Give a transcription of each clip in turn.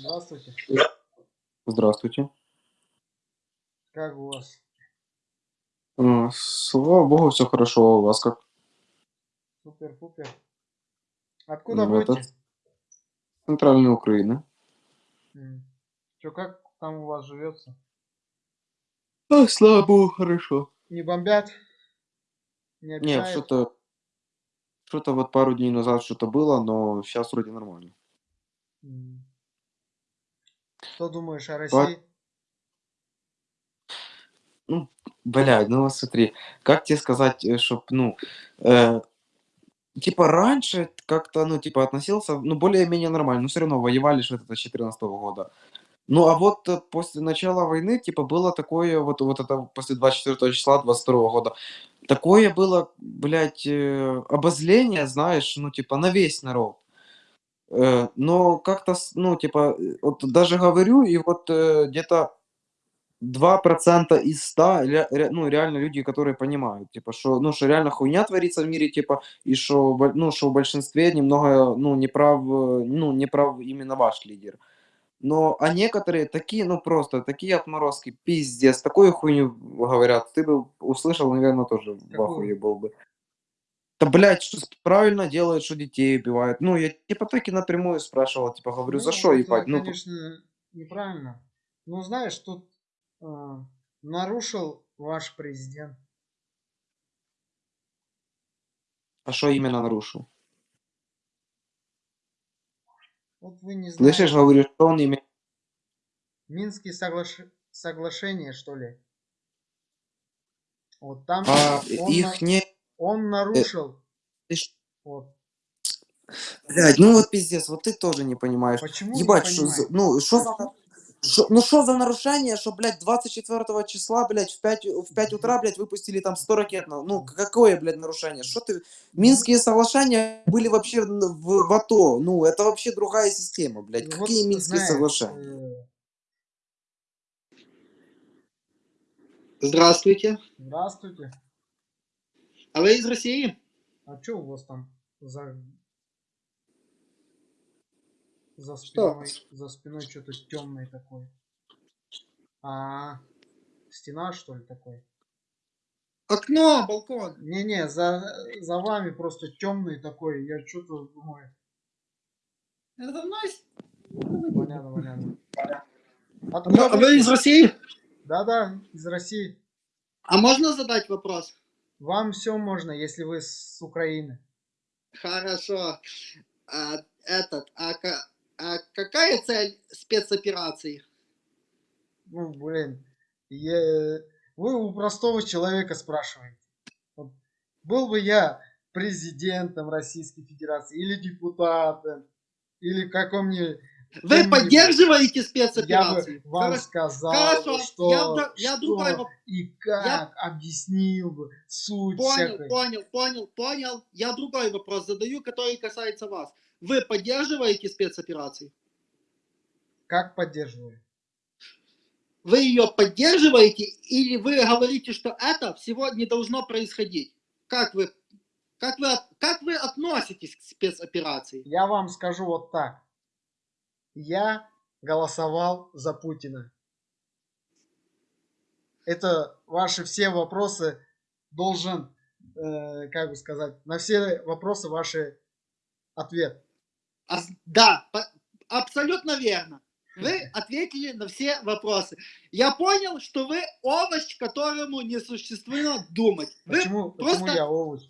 Здравствуйте. Здравствуйте. Как у вас? М, Слава богу, все хорошо. А у вас как? Супер-пупер. Откуда Это будете? центральная Украина. Че, как там у вас живется? А, слава богу, хорошо. Не бомбят? Не Не, обижают? что-то что-то вот пару дней назад что-то было, но сейчас вроде нормально. Что думаешь о России? Ну, блядь, ну вот смотри, как тебе сказать, э, чтоб, ну, э, типа раньше как-то, ну, типа относился, ну, более-менее нормально, но все равно воевали же это с 14 года. Ну, а вот э, после начала войны, типа, было такое, вот, вот это после 24 числа 22 года, такое было, блядь, э, обозление, знаешь, ну, типа, на весь народ. Э, но как-то, ну, типа, э, вот даже говорю, и вот э, где-то 2% из 100, ре- ре- ну, реально люди, которые понимают, типа, что, ну, что реально хуйня творится в мире, типа, и что, ну, что в большинстве немного, ну, не прав, э, ну, не прав именно ваш лидер. Но, а некоторые такие, ну, просто, такие отморозки, пиздец, такую хуйню говорят, ты бы услышал, наверное, тоже в ахуе был бы. Да, блядь, что правильно делают, что детей убивают. Ну, я типа так и напрямую спрашивал, типа, говорю, за Ну, что, это, ебать? Ну, п- конечно, неправильно. Ну, знаешь, тут э, нарушил ваш президент. а что именно нарушил? Вот вы не Слышишь, знаете. говорю, что он имеет... Минские соглаш- соглашения, что ли? Вот там А он, их не... он нарушил. ты ж- Вот. Блядь, ну вот пиздец, вот ты тоже не понимаешь. Почему не Ебать, что за... понимаете? Ну, что за... шо- ну что за нарушение, что, блядь, 24 числа, блядь, в 5, в 5 утра, блядь, выпустили там 100 ракет? на- Ну, какое, блядь, нарушение? Что ты... Минские соглашения были вообще в, в АТО. Ну, это вообще другая система, блядь. Вот Какие Минские знаешь, соглашения? э, Здравствуйте. Здравствуйте. А вы из России? А что у вас там за за Что? спиной за спиной что-то темное такое? А стена что ли такой? Окно, балкон. Не-не, за за вами просто темный такой. Я что-то думаю. Это мной? Понятно, понятно. Откуда а вы из? России? Да-да, из России. А можно задать вопрос? Вам все можно, если вы с Украины. Хорошо. А, этот, а, а какая цель спецоперации? Ну, блин, я- вы у простого человека спрашиваете. Вот был бы я президентом Российской Федерации или депутатом, или каком-нибудь... Вы кем-нибудь, поддерживаете Я спецоперации? бы вам Хоро- сказал, Хорошо, что, я я что воп- и как, объяснил бы суть Понял, всякой. понял, понял, понял. Я другой вопрос задаю, который касается вас. Вы поддерживаете спецоперации? Как поддерживаю? Вы ее поддерживаете или вы говорите, что это всего не должно происходить? Как вы, как вы, как вы относитесь к спецоперации? Я вам скажу вот так. Я голосовал за Путина. Это ваши все вопросы должен, э, как бы сказать, на все вопросы ваши ответ. А да, по- абсолютно верно. Вы ответили на все вопросы. Я понял, что вы овощ, которому не существует думать. Вы, Почему, просто- почему я овощ?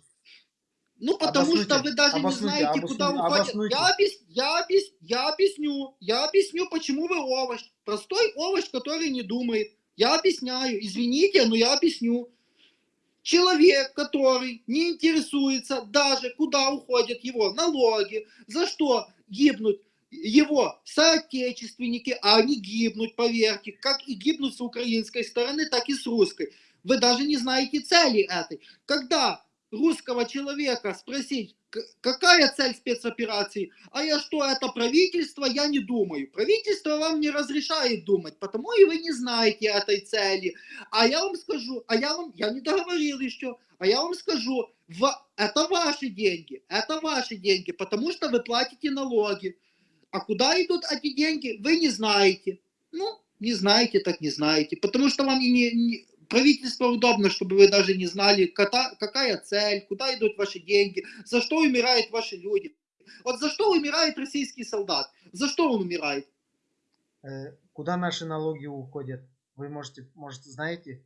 Ну, потому Обоснуйте, что вы даже не обоснуйте, знаете, куда уходит. Я, объяс- я, объяс- я объясню. Я объясню, почему вы овощ. Простой овощ, который не думает. Я объясняю. Извините, но я объясню. Человек, который не интересуется даже, куда уходят его налоги, за что гибнут его соотечественники, а они гибнут, поверьте, как и гибнут с украинской стороны, так и с русской. Вы даже не знаете цели этой. Когда русского человека спросить, «К- какая цель спецоперации, а я что, это правительство, я не думаю. Правительство вам не разрешает думать, потому и вы не знаете этой цели. А я вам скажу, а я вам, я не договорил еще, а я вам скажу, в- это ваши деньги, это ваши деньги, потому что вы платите налоги. А куда идут эти деньги, вы не знаете. Ну, не знаете, так не знаете. Потому что вам и не, не- правительство удобно, чтобы вы даже не знали, какая цель, куда идут ваши деньги, за что умирают ваши люди. Вот за что умирает российский солдат? За что он умирает? Э, куда наши налоги уходят? Вы можете, может, знаете?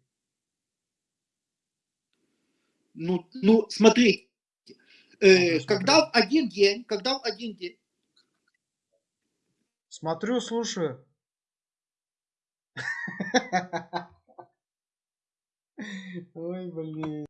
Ну, ну смотрите, э, когда в один день, когда в один день, Смотрю, слушаю. Ой, блин.